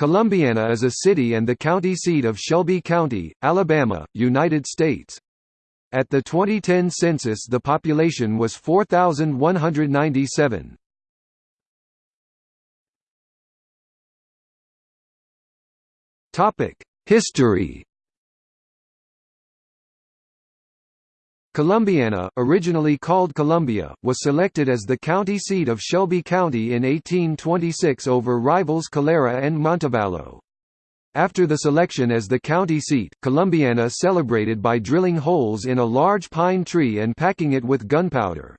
Columbiana is a city and the county seat of Shelby County, Alabama, United States. At the 2010 census the population was 4,197. History Columbiana, originally called Columbia, was selected as the county seat of Shelby County in 1826 over rivals Calera and Montevallo. After the selection as the county seat, Columbiana celebrated by drilling holes in a large pine tree and packing it with gunpowder.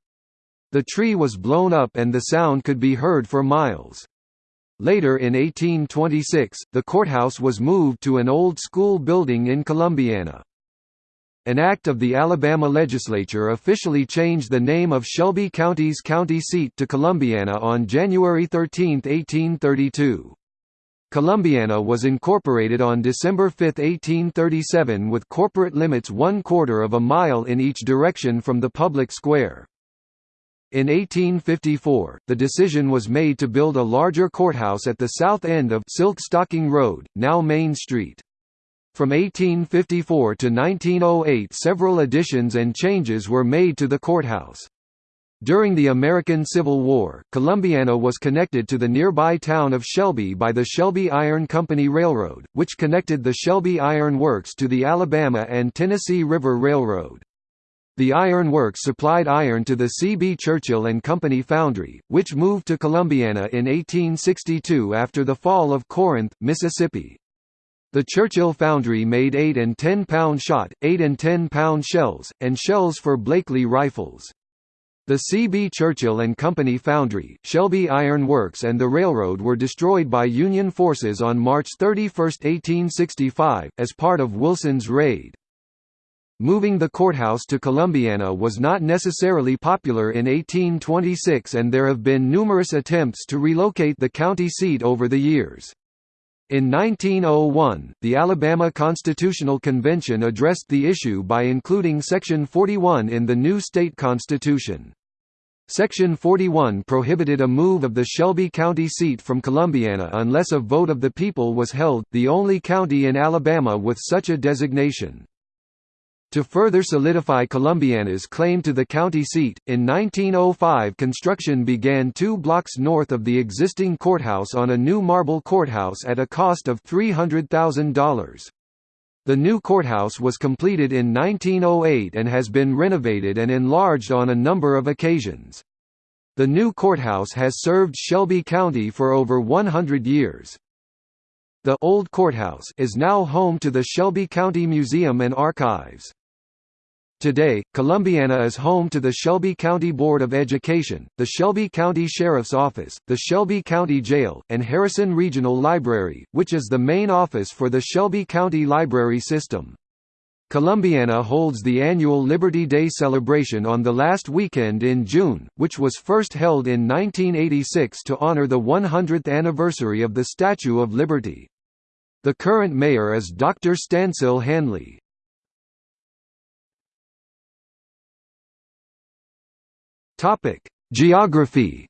The tree was blown up and the sound could be heard for miles. Later in 1826, the courthouse was moved to an old school building in Columbiana. An act of the Alabama legislature officially changed the name of Shelby County's county seat to Columbiana on January 13, 1832. Columbiana was incorporated on December 5, 1837 with corporate limits one quarter of a mile in each direction from the public square. In 1854, the decision was made to build a larger courthouse at the south end of Silk Stocking Road, now Main Street. From 1854 to 1908 several additions and changes were made to the courthouse. During the American Civil War, Columbiana was connected to the nearby town of Shelby by the Shelby Iron Company Railroad, which connected the Shelby Iron Works to the Alabama and Tennessee River Railroad. The iron works supplied iron to the C. B. Churchill and Company foundry, which moved to Columbiana in 1862 after the fall of Corinth, Mississippi. The Churchill foundry made 8 and 10 pound shot, 8 and 10 pound shells, and shells for Blakely rifles. The C. B. Churchill and Company foundry, Shelby Iron Works and the railroad were destroyed by Union forces on March 31, 1865, as part of Wilson's raid. Moving the courthouse to Columbiana was not necessarily popular in 1826 and there have been numerous attempts to relocate the county seat over the years. In 1901, the Alabama Constitutional Convention addressed the issue by including Section 41 in the new state constitution. Section 41 prohibited a move of the Shelby County seat from Columbiana unless a vote of the people was held, the only county in Alabama with such a designation. To further solidify Columbiana's claim to the county seat, in 1905 construction began two blocks north of the existing courthouse on a new marble courthouse at a cost of $300,000. The new courthouse was completed in 1908 and has been renovated and enlarged on a number of occasions. The new courthouse has served Shelby County for over 100 years. The old courthouse is now home to the Shelby County Museum and Archives. Today, Columbiana is home to the Shelby County Board of Education, the Shelby County Sheriff's Office, the Shelby County Jail, and Harrison Regional Library, which is the main office for the Shelby County Library System. Columbiana holds the annual Liberty Day celebration on the last weekend in June, which was first held in 1986 to honor the 100th anniversary of the Statue of Liberty. The current mayor is Dr. Stancil Handley. Topic: Geography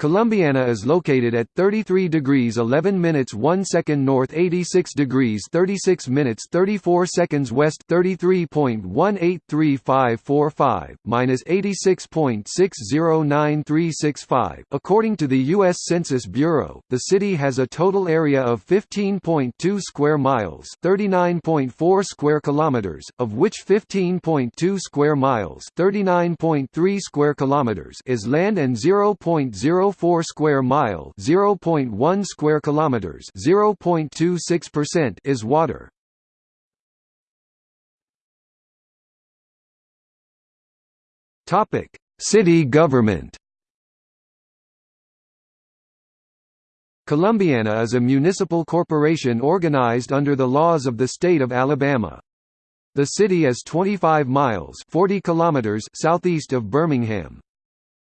Columbiana is located at 33 degrees 11 minutes 1 second north 86 degrees 36 minutes 34 seconds west 33.1835545, minus 86.609365. According to the U.S. Census Bureau, the city has a total area of 15.2 square miles 39.4 square kilometers, of which 15.2 square miles 39.3 square kilometers is land and 0.0 0.04 square mile 0.1 square kilometers 0.26% is water. Topic: City government Columbiana is a municipal corporation organized under the laws of the state of Alabama. The city is 25 miles 40 kilometers southeast of Birmingham.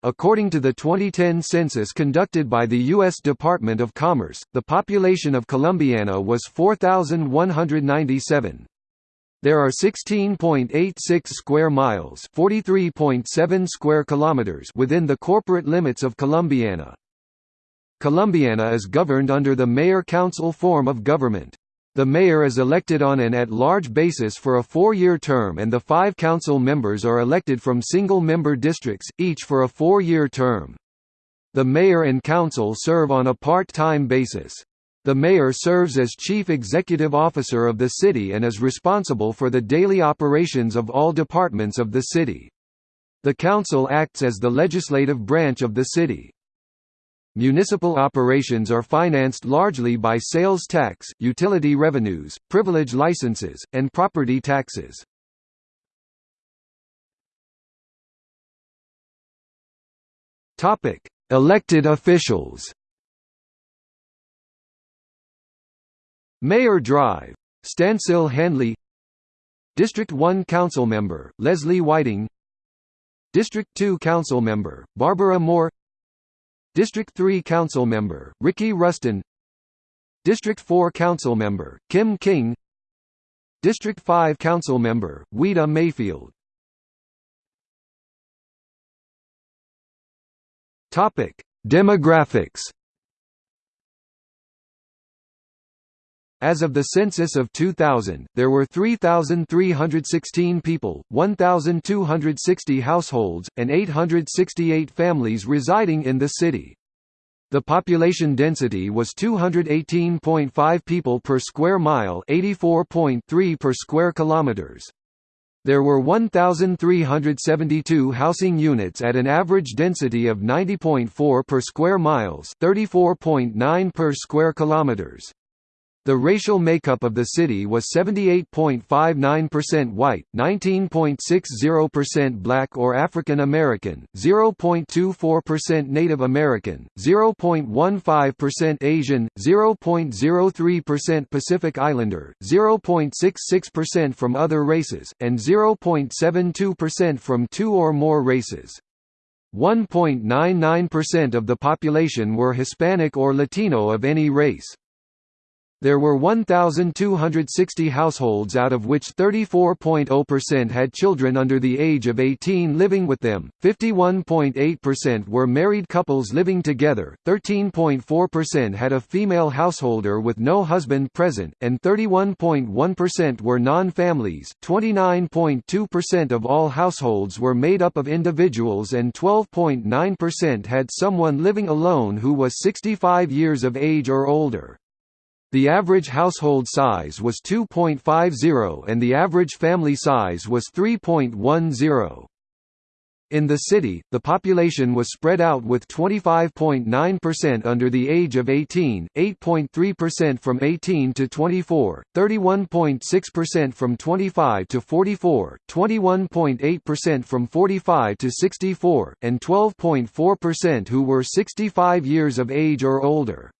According to the 2010 census conducted by the U.S. Department of Commerce, the population of Columbiana was 4,197. There are 16.86 square miles, 43.7 square kilometers within the corporate limits of Columbiana. Columbiana is governed under the mayor-council form of government. The mayor is elected on an at-large basis for a four-year term and the five council members are elected from single-member districts, each for a four-year term. The mayor and council serve on a part-time basis. The mayor serves as chief executive officer of the city and is responsible for the daily operations of all departments of the city. The council acts as the legislative branch of the city. Municipal operations are financed largely by sales tax, utility revenues, privilege licenses, and property taxes. Topic: Elected officials. Mayor Drive, Stancil Handley District 1 Council Member, Leslie Whiting District 2 Council Member, Barbara Moore District 3 Council Member, Ricky Rustin. District 4 Council Member, Kim King. District 5 Council Member, Weta Mayfield. Demographics As of the census of 2000, there were 3,316 people, 1,260 households, and 868 families residing in the city. The population density was 218.5 people per square mile 84.3 per square kilometers. There were 1,372 housing units at an average density of 90.4 per square miles 34.9 per square kilometers. The racial makeup of the city was 78.59% white, 19.60% black or African American, 0.24% Native American, 0.15% Asian, 0.03% Pacific Islander, 0.66% from other races, and 0.72% from two or more races. 1.99% of the population were Hispanic or Latino of any race. There were 1,260 households out of which 34.0% had children under the age of 18 living with them, 51.8% were married couples living together, 13.4% had a female householder with no husband present, and 31.1% were non-families, 29.2% of all households were made up of individuals and 12.9% had someone living alone who was 65 years of age or older. The average household size was 2.50 and the average family size was 3.10. In the city, the population was spread out with 25.9% under the age of 18, 8.3% from 18 to 24, 31.6% from 25 to 44, 21.8% from 45 to 64, and 12.4% who were 65 years of age or older.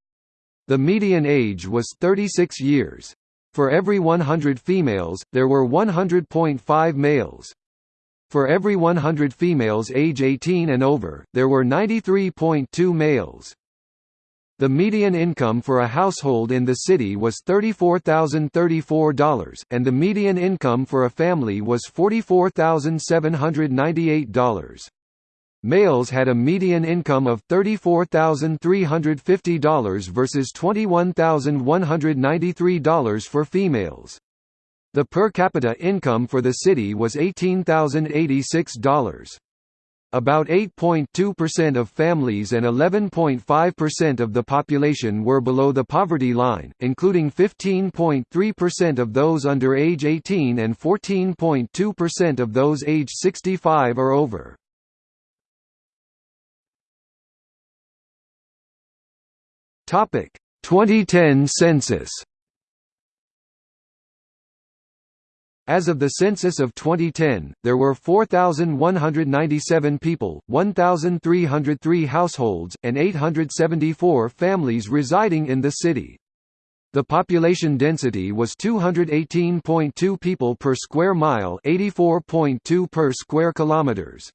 The median age was 36 years. For every 100 females, there were 100.5 males. For every 100 females age 18 and over, there were 93.2 males. The median income for a household in the city was $34,034, and the median income for a family was $44,798. Males had a median income of $34,350 versus $21,193 for females. The per capita income for the city was $18,086. About 8.2% of families and 11.5% of the population were below the poverty line, including 15.3% of those under age 18 and 14.2% of those age 65 or over. Topic 2010 census. As of the census of 2010, there were 4,197 people, 1,303 households, and 874 families residing in the city. The population density was 218.2 people per square mile, 84.2 per square kilometers.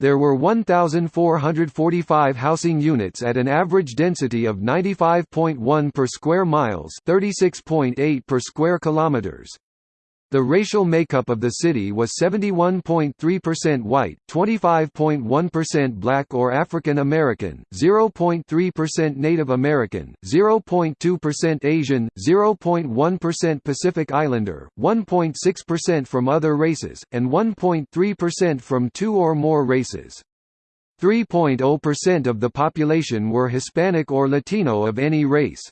There were 1,445 housing units at an average density of 95.1 per square miles 36.8 per square kilometers. The racial makeup of the city was 71.3% white, 25.1% black or African American, 0.3% Native American, 0.2% Asian, 0.1% Pacific Islander, 1.6% from other races, and 1.3% from two or more races. 3.0% of the population were Hispanic or Latino of any race.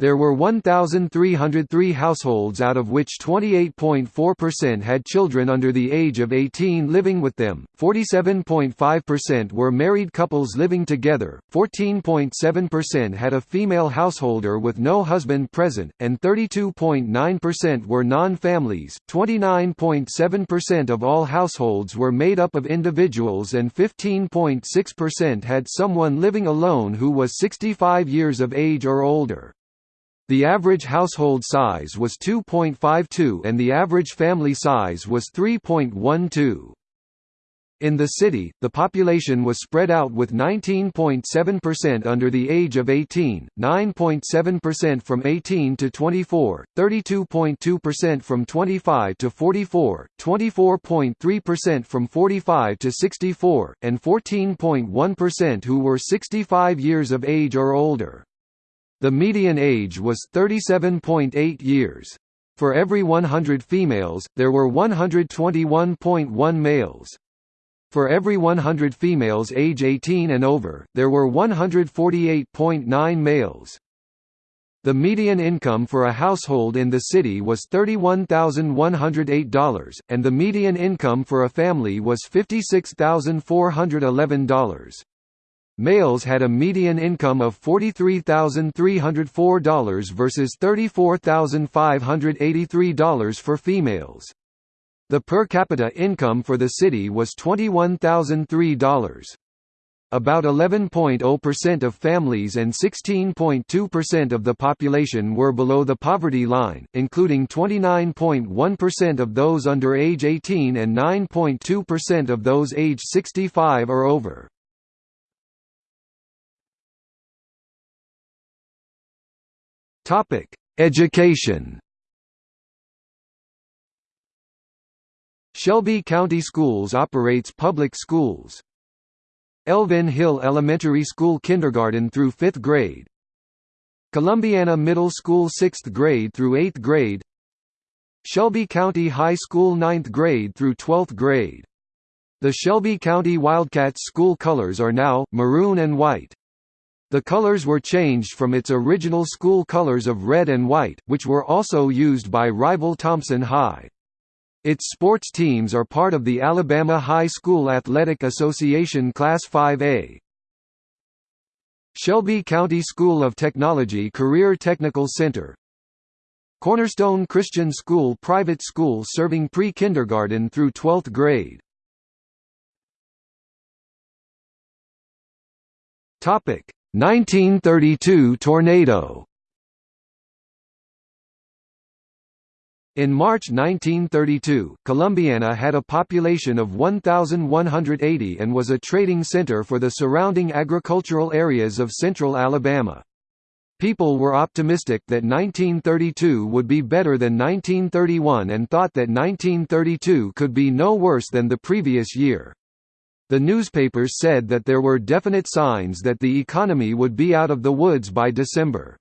There were 1,303 households out of which 28.4% had children under the age of 18 living with them, 47.5% were married couples living together, 14.7% had a female householder with no husband present, and 32.9% were non-families. 29.7% of all households were made up of individuals and 15.6% had someone living alone who was 65 years of age or older. The average household size was 2.52 and the average family size was 3.12. In the city, the population was spread out with 19.7% under the age of 18, 9.7% from 18 to 24, 32.2% from 25 to 44, 24.3% from 45 to 64, and 14.1% who were 65 years of age or older. The median age was 37.8 years. For every 100 females, there were 121.1 males. For every 100 females age 18 and over, there were 148.9 males. The median income for a household in the city was $31,108, and the median income for a family was $56,411. Males had a median income of $43,304 versus $34,583 for females. The per capita income for the city was $21,003. About 11.0% of families and 16.2% of the population were below the poverty line, including 29.1% of those under age 18 and 9.2% of those age 65 or over. Topic: Education. Shelby County Schools operates public schools. Elvin Hill Elementary School kindergarten through 5th grade. Columbiana Middle School 6th grade through 8th grade. Shelby County High School 9th grade through 12th grade. The Shelby County Wildcats school colors are now maroon and white. The colors were changed from its original school colors of red and white, which were also used by rival Thompson High. Its sports teams are part of the Alabama High School Athletic Association Class 5A. Shelby County School of Technology Career Technical Center Cornerstone Christian School private school serving pre-kindergarten through 12th grade. Topic: 1932 tornado In March 1932, Columbiana had a population of 1,180 and was a trading center for the surrounding agricultural areas of central Alabama. People were optimistic that 1932 would be better than 1931 and thought that 1932 could be no worse than the previous year. The newspapers said that there were definite signs that the economy would be out of the woods by December.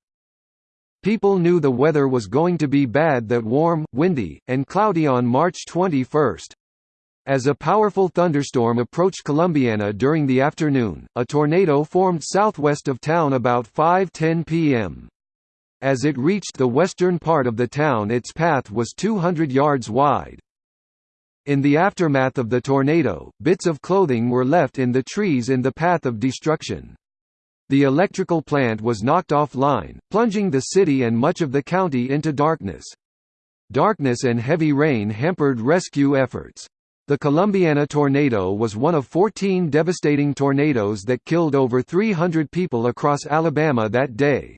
People knew the weather was going to be bad that warm, windy, and cloudy on March 21. As a powerful thunderstorm approached Columbiana during the afternoon, a tornado formed southwest of town about 5.10 p.m. As it reached the western part of the town its path was 200 yards wide. In the aftermath of the tornado, bits of clothing were left in the trees in the path of destruction. The electrical plant was knocked offline, plunging the city and much of the county into darkness. Darkness and heavy rain hampered rescue efforts. The Columbiana tornado was one of 14 devastating tornadoes that killed over 300 people across Alabama that day.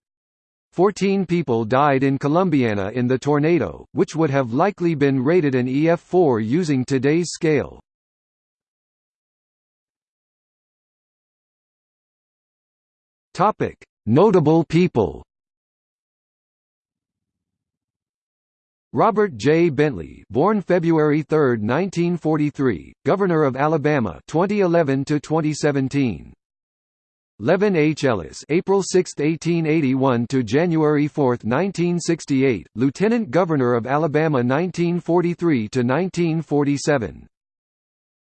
Fourteen people died in Columbiana in the tornado, which would have likely been rated an EF4 using today's scale. Notable people Robert J. Bentley, born February 3, 1943, Governor of Alabama, 2011 to 2017. Leven H. Ellis, April 6, 1881 to January 4, 1968, Lieutenant Governor of Alabama 1943 to 1947.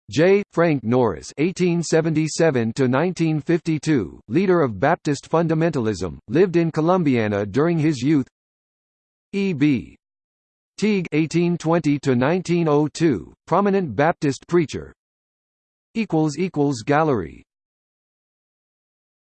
J. Frank Norris (1877–1952), leader of Baptist fundamentalism, lived in Columbiana during his youth. E. B. Teague (1820–1902), prominent Baptist preacher. Equals equals gallery